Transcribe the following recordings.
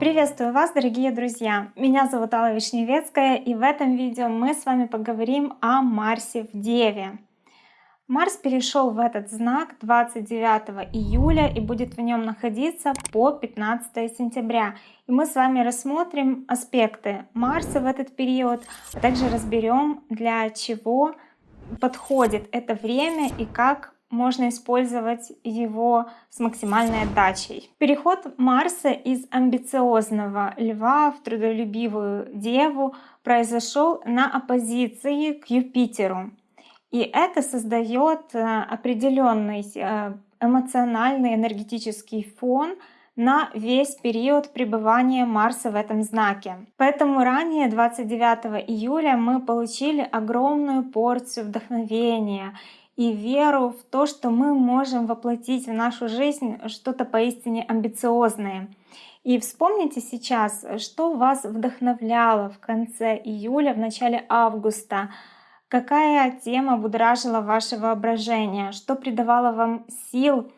Приветствую вас, дорогие друзья! Меня зовут Алла Вишневецкая, и в этом видео мы с вами поговорим о Марсе в Деве. Марс перешел в этот знак 29 июля и будет в нем находиться по 15 сентября. И мы с вами рассмотрим аспекты Марса в этот период, а также разберем, для чего подходит это время и как можно использовать его с максимальной отдачей. Переход Марса из амбициозного льва в трудолюбивую деву произошел на оппозиции к Юпитеру. И это создает э, определенный э, эмоциональный энергетический фон на весь период пребывания Марса в этом знаке. Поэтому ранее, 29 июля, мы получили огромную порцию вдохновения и веру в то, что мы можем воплотить в нашу жизнь что-то поистине амбициозное. И вспомните сейчас, что вас вдохновляло в конце июля, в начале августа, какая тема будоражила ваше воображение, что придавало вам сил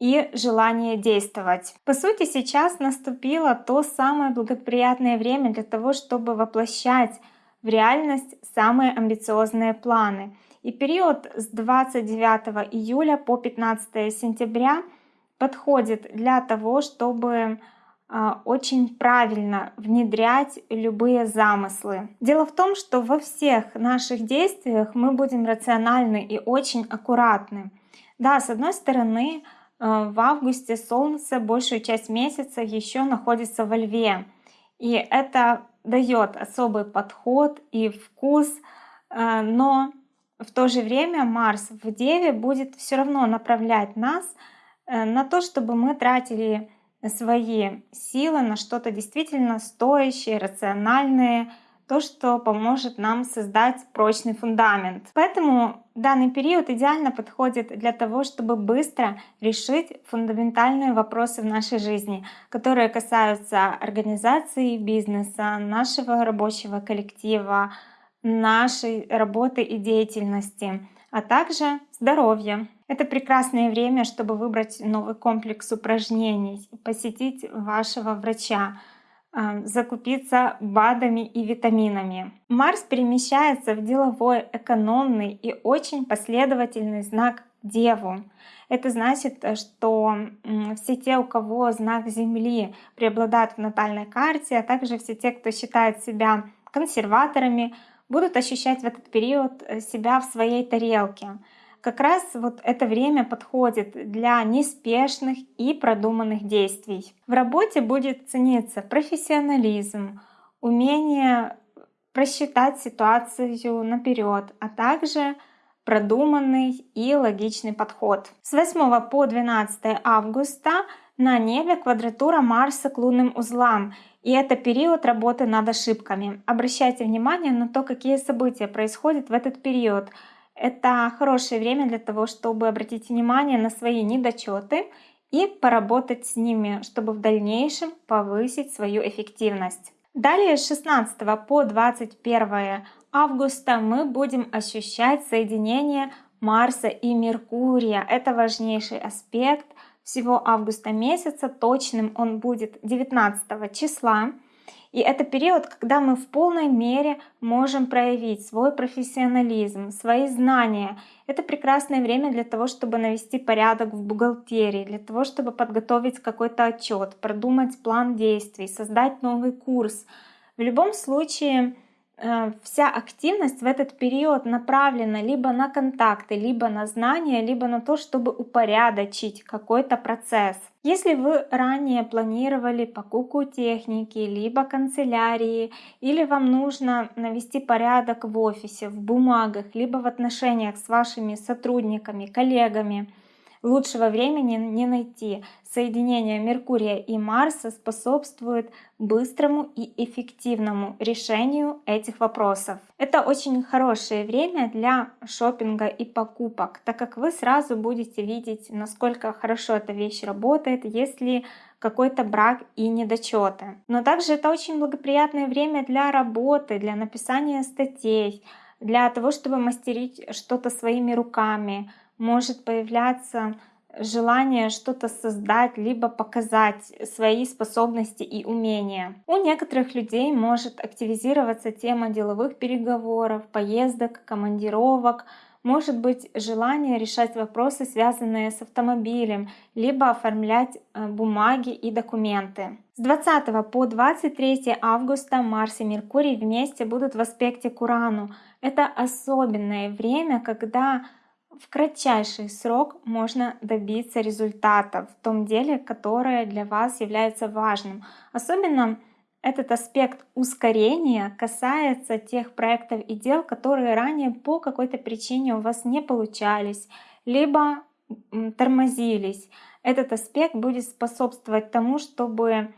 и желание действовать. По сути, сейчас наступило то самое благоприятное время для того, чтобы воплощать в реальность самые амбициозные планы. И период с 29 июля по 15 сентября подходит для того, чтобы а, очень правильно внедрять любые замыслы. Дело в том, что во всех наших действиях мы будем рациональны и очень аккуратны. Да, с одной стороны, а, в августе Солнце большую часть месяца еще находится во Льве. И это дает особый подход и вкус, а, но в то же время Марс в Деве будет все равно направлять нас э, на то, чтобы мы тратили свои силы на что-то действительно стоящее, рациональное, то, что поможет нам создать прочный фундамент. Поэтому данный период идеально подходит для того, чтобы быстро решить фундаментальные вопросы в нашей жизни, которые касаются организации бизнеса, нашего рабочего коллектива, нашей работы и деятельности, а также здоровья. Это прекрасное время, чтобы выбрать новый комплекс упражнений, посетить вашего врача, а, закупиться БАДами и витаминами. Марс перемещается в деловой, экономный и очень последовательный знак Деву. Это значит, что все те, у кого знак Земли преобладает в натальной карте, а также все те, кто считает себя консерваторами, будут ощущать в этот период э, себя в своей тарелке. Как раз вот это время подходит для неспешных и продуманных действий. В работе будет цениться профессионализм, умение просчитать ситуацию наперед, а также продуманный и логичный подход. С 8 по 12 августа на небе квадратура Марса к лунным узлам, и это период работы над ошибками. Обращайте внимание на то, какие события происходят в этот период. Это хорошее время для того, чтобы обратить внимание на свои недочеты и поработать с ними, чтобы в дальнейшем повысить свою эффективность. Далее с 16 по 21 августа мы будем ощущать соединение Марса и Меркурия. Это важнейший аспект всего августа месяца. Точным он будет 19 числа. И это период, когда мы в полной мере можем проявить свой профессионализм, свои знания. Это прекрасное время для того, чтобы навести порядок в бухгалтерии, для того, чтобы подготовить какой-то отчет, продумать план действий, создать новый курс. В любом случае, вся активность в этот период направлена либо на контакты, либо на знания, либо на то, чтобы упорядочить какой-то процесс. Если вы ранее планировали покупку техники, либо канцелярии, или вам нужно навести порядок в офисе, в бумагах, либо в отношениях с вашими сотрудниками, коллегами, Лучшего времени не найти. Соединение Меркурия и Марса способствует быстрому и эффективному решению этих вопросов. Это очень хорошее время для шопинга и покупок, так как вы сразу будете видеть, насколько хорошо эта вещь работает, если какой-то брак и недочеты. Но также это очень благоприятное время для работы, для написания статей, для того, чтобы мастерить что-то своими руками, может появляться желание что-то создать, либо показать свои способности и умения. У некоторых людей может активизироваться тема деловых переговоров, поездок, командировок, может быть желание решать вопросы, связанные с автомобилем, либо оформлять э, бумаги и документы. С 20 по 23 августа Марс и Меркурий вместе будут в аспекте к Урану. Это особенное время, когда в кратчайший срок можно добиться результата в том деле, которое для вас является важным. Особенно этот аспект ускорения касается тех проектов и дел, которые ранее по какой-то причине у вас не получались, либо тормозились. Этот аспект будет способствовать тому, чтобы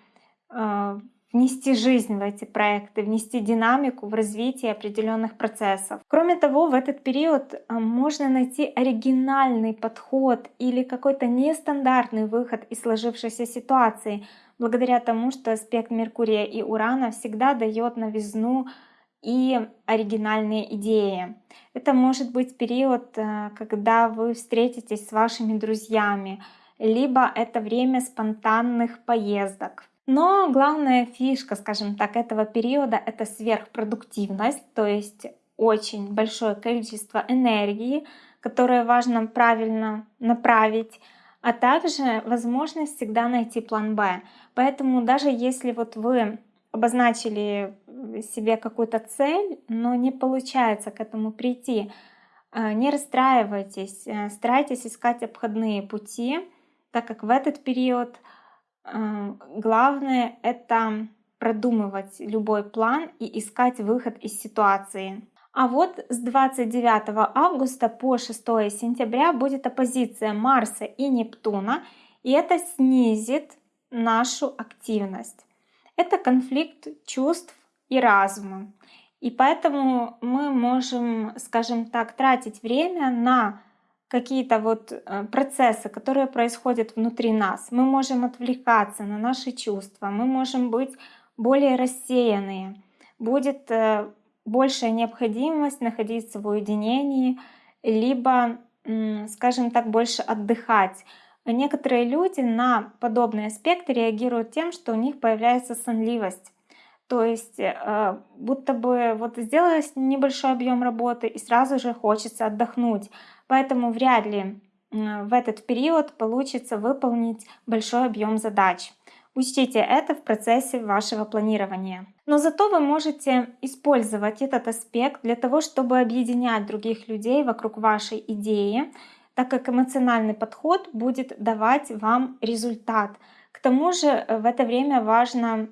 э, внести жизнь в эти проекты, внести динамику в развитие определенных процессов. Кроме того, в этот период э, можно найти оригинальный подход или какой-то нестандартный выход из сложившейся ситуации, благодаря тому, что аспект Меркурия и Урана всегда дает новизну и оригинальные идеи. Это может быть период, э, когда вы встретитесь с вашими друзьями, либо это время спонтанных поездок. Но главная фишка, скажем так, этого периода — это сверхпродуктивность, то есть очень большое количество энергии, которое важно правильно направить, а также возможность всегда найти план Б. Поэтому даже если вот вы обозначили себе какую-то цель, но не получается к этому прийти, э, не расстраивайтесь, э, старайтесь искать обходные пути, так как в этот период э, главное это продумывать любой план и искать выход из ситуации. А вот с 29 августа по 6 сентября будет оппозиция Марса и Нептуна, и это снизит нашу активность. Это конфликт чувств и разума. И поэтому мы можем, скажем так, тратить время на какие-то вот э, процессы, которые происходят внутри нас. Мы можем отвлекаться на наши чувства, мы можем быть более рассеянные. Будет э, большая необходимость находиться в уединении, либо, скажем так, больше отдыхать. Некоторые люди на подобные аспекты реагируют тем, что у них появляется сонливость. То есть э, будто бы вот сделалось небольшой объем работы и сразу же хочется отдохнуть. Поэтому вряд ли в этот период получится выполнить большой объем задач. Учтите это в процессе вашего планирования. Но зато вы можете использовать этот аспект для того, чтобы объединять других людей вокруг вашей идеи, так как эмоциональный подход будет давать вам результат. К тому же э, в это время важно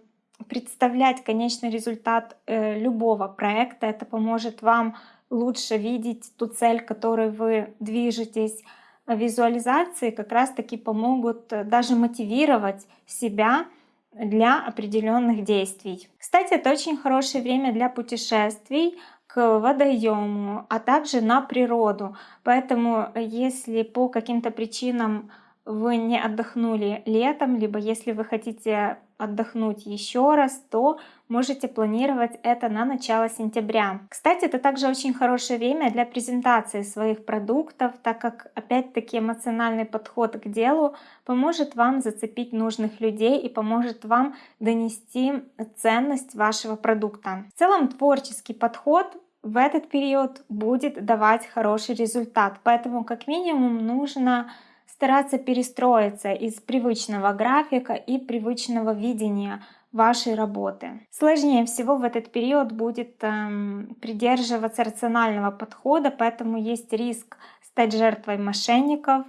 представлять конечный результат э, любого проекта. Это поможет вам лучше видеть ту цель, к которой вы движетесь, визуализации как раз-таки помогут э, даже мотивировать себя для определенных действий. Кстати, это очень хорошее время для путешествий к водоему, а также на природу. Поэтому э, если по каким-то причинам вы не отдохнули летом, либо если вы хотите отдохнуть еще раз, то можете планировать это на начало сентября. Кстати, это также очень хорошее время для презентации своих продуктов, так как опять-таки эмоциональный подход к делу поможет вам зацепить нужных людей и поможет вам донести ценность вашего продукта. В целом творческий подход в этот период будет давать хороший результат, поэтому как минимум нужно стараться перестроиться из привычного графика и привычного видения вашей работы. Сложнее всего в этот период будет эм, придерживаться рационального подхода, поэтому есть риск стать жертвой мошенников,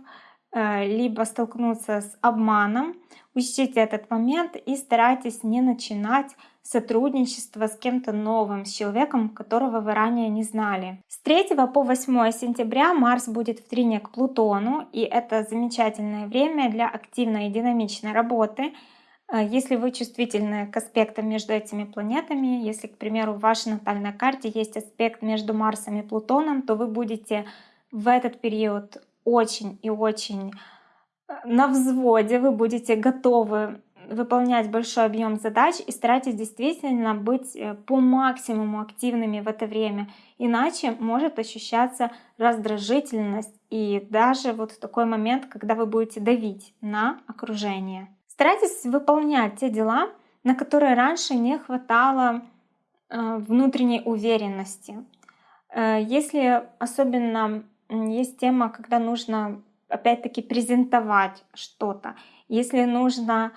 э, либо столкнуться с обманом. Учтите этот момент и старайтесь не начинать сотрудничество с кем-то новым, с человеком, которого вы ранее не знали. С 3 по 8 сентября Марс будет в трине к Плутону, и это замечательное время для активной и динамичной работы. Э, если вы чувствительны к аспектам между этими планетами, если, к примеру, в вашей натальной карте есть аспект между Марсом и Плутоном, то вы будете в этот период очень и очень э, на взводе, вы будете готовы выполнять большой объем задач и старайтесь действительно быть э, по максимуму активными в это время. Иначе может ощущаться раздражительность и даже вот такой момент, когда вы будете давить на окружение. Старайтесь выполнять те дела, на которые раньше не хватало э, внутренней уверенности. Э, если особенно есть тема, когда нужно опять-таки презентовать что-то, если нужно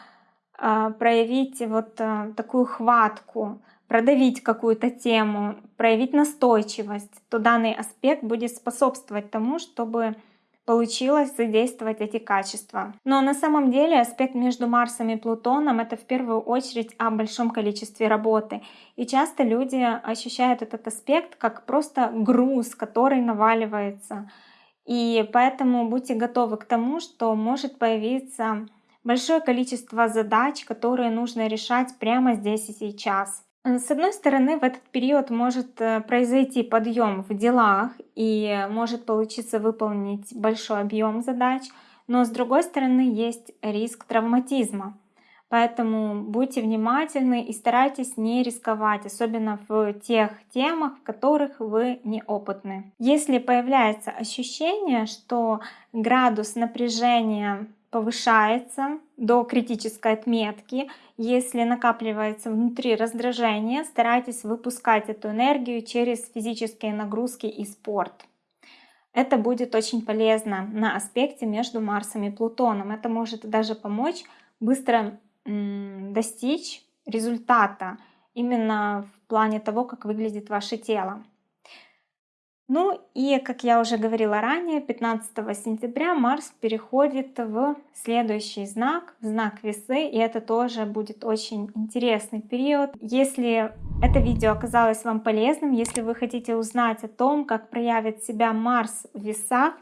проявить вот такую хватку, продавить какую-то тему, проявить настойчивость, то данный аспект будет способствовать тому, чтобы получилось задействовать эти качества. Но на самом деле аспект между Марсом и Плутоном это в первую очередь о большом количестве работы. И часто люди ощущают этот аспект как просто груз, который наваливается. И поэтому будьте готовы к тому, что может появиться большое количество задач, которые нужно решать прямо здесь и сейчас. Э, с одной стороны, в этот период может э, произойти подъем в делах и может получиться выполнить большой объем задач, но с другой стороны есть риск травматизма. Поэтому будьте внимательны и старайтесь не рисковать, особенно в тех темах, в которых вы неопытны. Если появляется ощущение, что градус напряжения повышается до критической отметки. Если накапливается внутри раздражение, старайтесь выпускать эту энергию через физические нагрузки и спорт. Это будет очень полезно на аспекте между Марсом и Плутоном. Это может даже помочь быстро достичь результата именно в плане того, как выглядит ваше тело. Ну и, как я уже говорила ранее, 15 сентября Марс переходит в следующий знак, в знак Весы, и это тоже будет очень интересный период. Если это видео оказалось вам полезным, если вы хотите узнать о том, как проявит себя Марс в Весах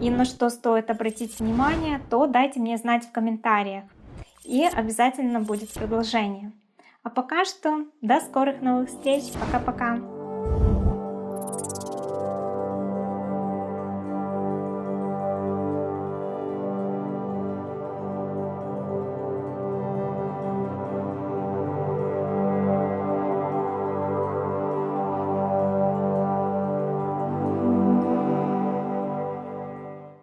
и на что стоит обратить внимание, то дайте мне знать в комментариях. И обязательно будет продолжение. А пока что до скорых новых встреч. Пока-пока.